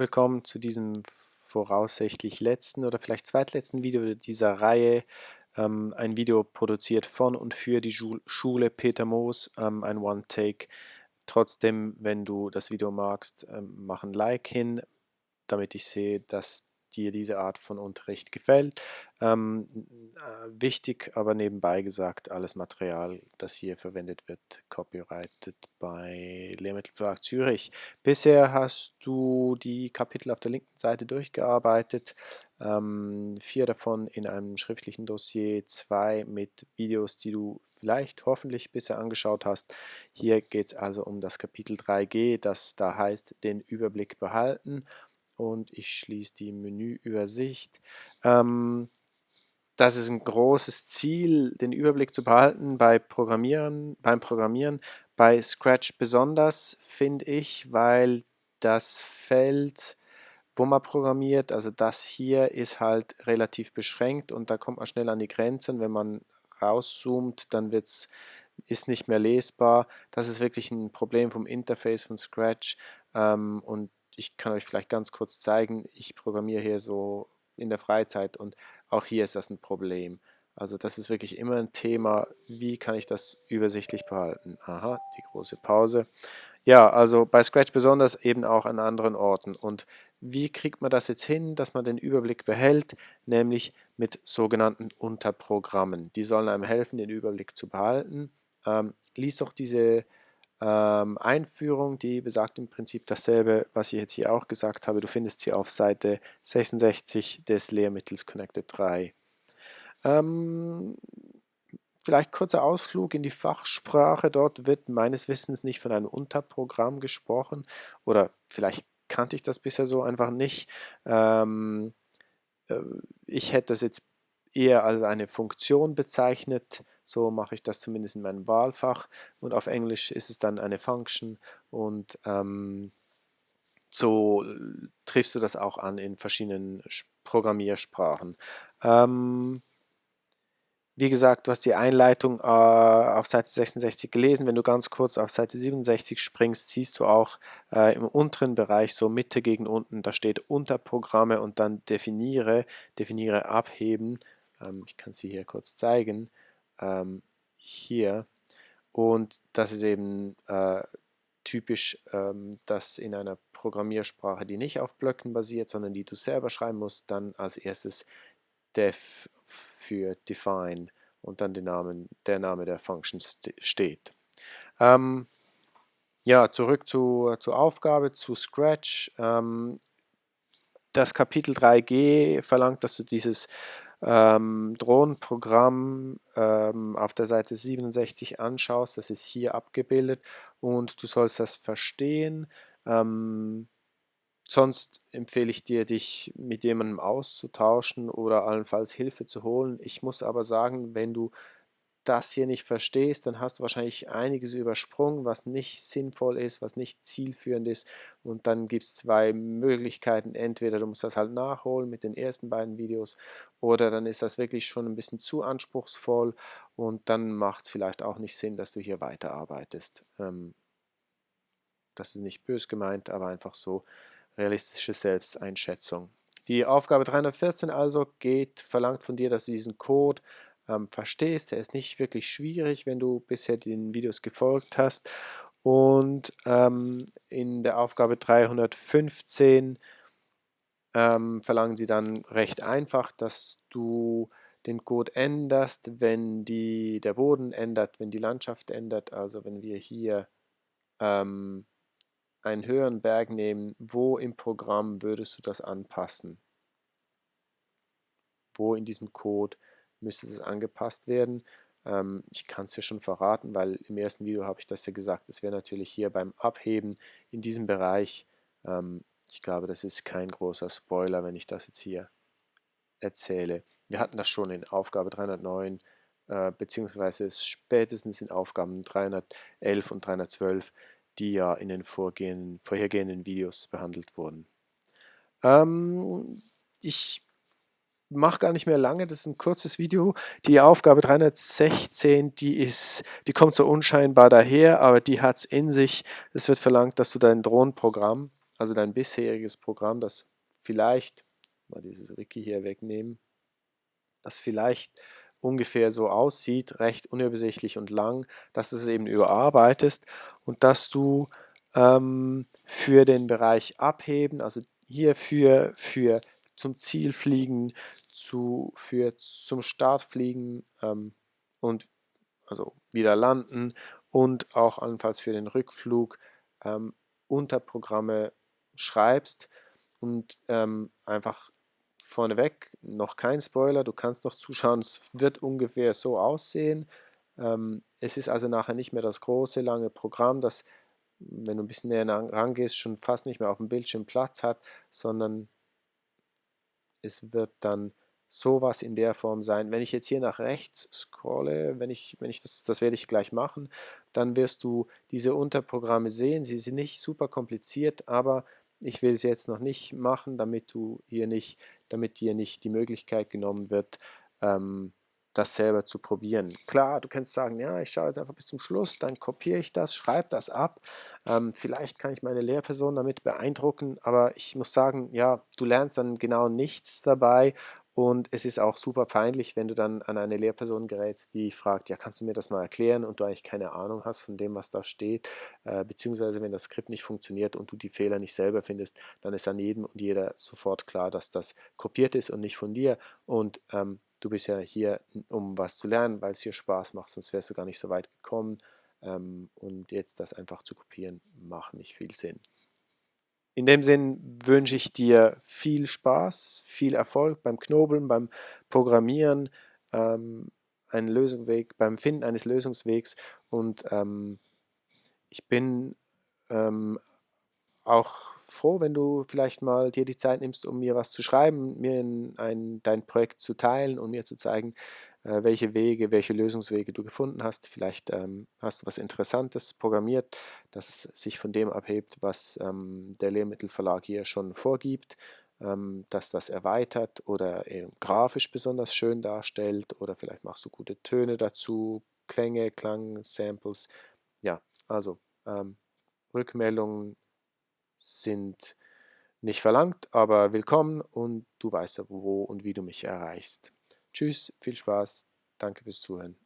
Willkommen zu diesem voraussichtlich letzten oder vielleicht zweitletzten Video dieser Reihe. Ähm, ein Video produziert von und für die Schule Peter Moos, ähm, ein One-Take. Trotzdem, wenn du das Video magst, ähm, mach ein Like hin, damit ich sehe, dass dir diese Art von Unterricht gefällt. Ähm, äh, wichtig, aber nebenbei gesagt, alles Material, das hier verwendet wird, copyrighted bei Lehrmittelverlag Zürich. Bisher hast du die Kapitel auf der linken Seite durchgearbeitet, ähm, vier davon in einem schriftlichen Dossier, zwei mit Videos, die du vielleicht hoffentlich bisher angeschaut hast. Hier geht es also um das Kapitel 3G, das da heißt, den Überblick behalten und ich schließe die Menüübersicht. Ähm, das ist ein großes Ziel, den Überblick zu behalten bei Programmieren, beim Programmieren, bei Scratch besonders, finde ich, weil das Feld, wo man programmiert, also das hier ist halt relativ beschränkt und da kommt man schnell an die Grenzen. Wenn man rauszoomt, dann wird's, ist nicht mehr lesbar. Das ist wirklich ein Problem vom Interface von Scratch ähm, und ich kann euch vielleicht ganz kurz zeigen, ich programmiere hier so in der Freizeit und auch hier ist das ein Problem. Also das ist wirklich immer ein Thema, wie kann ich das übersichtlich behalten. Aha, die große Pause. Ja, also bei Scratch besonders eben auch an anderen Orten. Und wie kriegt man das jetzt hin, dass man den Überblick behält? Nämlich mit sogenannten Unterprogrammen. Die sollen einem helfen, den Überblick zu behalten. Ähm, lies doch diese ähm, Einführung, die besagt im Prinzip dasselbe, was ich jetzt hier auch gesagt habe. Du findest sie auf Seite 66 des Lehrmittels Connected 3. Ähm, vielleicht kurzer Ausflug in die Fachsprache. Dort wird meines Wissens nicht von einem Unterprogramm gesprochen oder vielleicht kannte ich das bisher so einfach nicht. Ähm, äh, ich hätte das jetzt eher als eine Funktion bezeichnet. So mache ich das zumindest in meinem Wahlfach. Und auf Englisch ist es dann eine Function und ähm, so triffst du das auch an in verschiedenen Programmiersprachen. Ähm, wie gesagt, du hast die Einleitung äh, auf Seite 66 gelesen. Wenn du ganz kurz auf Seite 67 springst, siehst du auch äh, im unteren Bereich, so Mitte gegen unten, da steht Unterprogramme und dann definiere, definiere abheben ähm, ich kann sie hier kurz zeigen. Ähm, hier. Und das ist eben äh, typisch, ähm, dass in einer Programmiersprache, die nicht auf Blöcken basiert, sondern die du selber schreiben musst, dann als erstes def für define und dann der Name, der, Name der Function steht. Ähm, ja, zurück zu, zur Aufgabe, zu Scratch. Ähm, das Kapitel 3G verlangt, dass du dieses ähm, Drohnenprogramm ähm, auf der Seite 67 anschaust, das ist hier abgebildet und du sollst das verstehen. Ähm, sonst empfehle ich dir, dich mit jemandem auszutauschen oder allenfalls Hilfe zu holen. Ich muss aber sagen, wenn du das hier nicht verstehst, dann hast du wahrscheinlich einiges übersprungen, was nicht sinnvoll ist, was nicht zielführend ist. Und dann gibt es zwei Möglichkeiten. Entweder du musst das halt nachholen mit den ersten beiden Videos oder dann ist das wirklich schon ein bisschen zu anspruchsvoll und dann macht es vielleicht auch nicht Sinn, dass du hier weiterarbeitest. Ähm, das ist nicht bös gemeint, aber einfach so realistische Selbsteinschätzung. Die Aufgabe 314 also geht, verlangt von dir, dass du diesen Code ähm, verstehst. Der ist nicht wirklich schwierig, wenn du bisher den Videos gefolgt hast. Und ähm, in der Aufgabe 315 ähm, verlangen sie dann recht einfach, dass du den Code änderst, wenn die, der Boden ändert, wenn die Landschaft ändert. Also wenn wir hier ähm, einen höheren Berg nehmen, wo im Programm würdest du das anpassen? Wo in diesem Code müsste das angepasst werden. Ähm, ich kann es ja schon verraten, weil im ersten Video habe ich das ja gesagt, das wäre natürlich hier beim Abheben in diesem Bereich, ähm, ich glaube, das ist kein großer Spoiler, wenn ich das jetzt hier erzähle. Wir hatten das schon in Aufgabe 309, äh, beziehungsweise spätestens in Aufgaben 311 und 312, die ja in den vorhergehenden Videos behandelt wurden. Ähm, ich mache gar nicht mehr lange, das ist ein kurzes Video. Die Aufgabe 316, die ist, die kommt so unscheinbar daher, aber die hat es in sich. Es wird verlangt, dass du dein Drohnenprogramm, also dein bisheriges Programm, das vielleicht, mal dieses Wiki hier wegnehmen, das vielleicht ungefähr so aussieht, recht unübersichtlich und lang, dass du es eben überarbeitest und dass du ähm, für den Bereich Abheben, also hier für, für zum Ziel fliegen, zu, für zum Start fliegen ähm, und also wieder landen und auch allenfalls für den Rückflug ähm, Unterprogramme schreibst und ähm, einfach vorneweg noch kein Spoiler, du kannst noch zuschauen, es wird ungefähr so aussehen. Ähm, es ist also nachher nicht mehr das große, lange Programm, das, wenn du ein bisschen näher rangehst, schon fast nicht mehr auf dem Bildschirm Platz hat, sondern es wird dann sowas in der Form sein. Wenn ich jetzt hier nach rechts scrolle, wenn ich, wenn ich das, das werde ich gleich machen, dann wirst du diese Unterprogramme sehen. Sie sind nicht super kompliziert, aber ich will es jetzt noch nicht machen, damit du hier nicht, damit dir nicht die Möglichkeit genommen wird, ähm, das selber zu probieren. Klar, du kannst sagen, ja, ich schaue jetzt einfach bis zum Schluss, dann kopiere ich das, schreibe das ab. Ähm, vielleicht kann ich meine Lehrperson damit beeindrucken, aber ich muss sagen, ja, du lernst dann genau nichts dabei und es ist auch super peinlich, wenn du dann an eine Lehrperson gerätst, die fragt, ja, kannst du mir das mal erklären und du eigentlich keine Ahnung hast von dem, was da steht, äh, beziehungsweise wenn das Skript nicht funktioniert und du die Fehler nicht selber findest, dann ist an jedem und jeder sofort klar, dass das kopiert ist und nicht von dir und ähm, du bist ja hier, um was zu lernen, weil es hier Spaß macht, sonst wärst du gar nicht so weit gekommen ähm, und jetzt das einfach zu kopieren, macht nicht viel Sinn. In dem Sinn wünsche ich dir viel Spaß, viel Erfolg beim Knobeln, beim Programmieren, ähm, einen Lösungsweg, beim Finden eines Lösungswegs und ähm, ich bin auch froh, wenn du vielleicht mal dir die Zeit nimmst, um mir was zu schreiben, mir ein, dein Projekt zu teilen und mir zu zeigen, äh, welche Wege, welche Lösungswege du gefunden hast. Vielleicht ähm, hast du was Interessantes programmiert, dass es sich von dem abhebt, was ähm, der Lehrmittelverlag hier schon vorgibt, ähm, dass das erweitert oder grafisch besonders schön darstellt oder vielleicht machst du gute Töne dazu, Klänge, Klang, Samples. Ja, also ähm, Rückmeldungen sind nicht verlangt, aber willkommen und du weißt ja, wo und wie du mich erreichst. Tschüss, viel Spaß, danke fürs Zuhören.